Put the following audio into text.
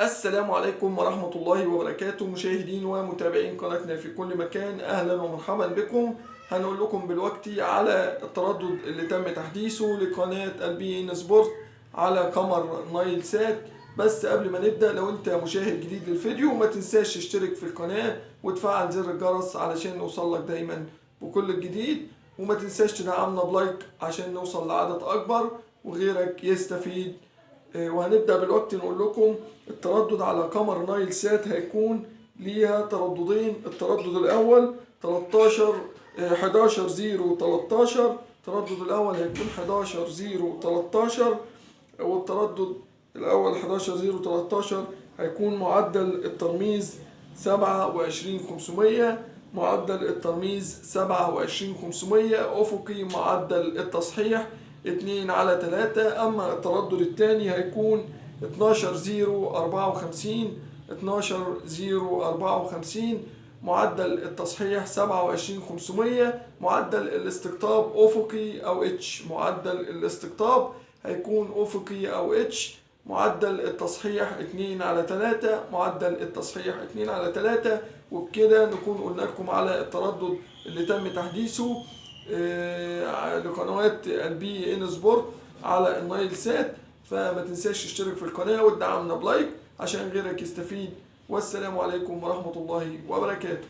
السلام عليكم ورحمة الله وبركاته. مشاهدين ومتابعين قناتنا في كل مكان أهلا ومرحبا بكم. هنقول لكم دلوقتي على التردد اللي تم تحديثه لقناة البي إن سبورت على قمر نايل سات. بس قبل ما نبدأ لو أنت مشاهد جديد للفيديو ما تنساش تشترك في القناة وتفعل زر الجرس علشان نوصل لك دايما بكل الجديد. وما تنساش تدعمنا ب like عشان نوصل لعدد أكبر وغيرك يستفيد وهنبدأ بالوقت نقول لكم التردد على قمر نايل سات هيكون ليها ترددين. التردد الأول 13 آه، 11 0 13 التردد الأول هيكون 11 0 13 والتردد الأول 11 0 13 هيكون معدل الترميز 27500 معدل الترميز 27500 أفقي معدل التصحيح. 2 على 3 أما التردد الثاني هيكون 12 0 54 12 0 54 معدل التصحيح 27500 معدل الاستقطاب أفقي أو H معدل الاستقطاب هيكون أفقي أو H معدل التصحيح 2 على 3 معدل التصحيح 2 على 3 وبكده نكون قلنا لكم على التردد اللي تم تحديثه. لقنوات البي ان سبورت على النايل سات. فما تنساش تشترك في القناة وتدعمنا ب like. عشان غيرك يستفيد. والسلام عليكم ورحمة الله وبركاته.